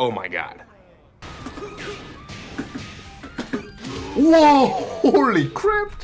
Oh my god. Whoa! Holy crap!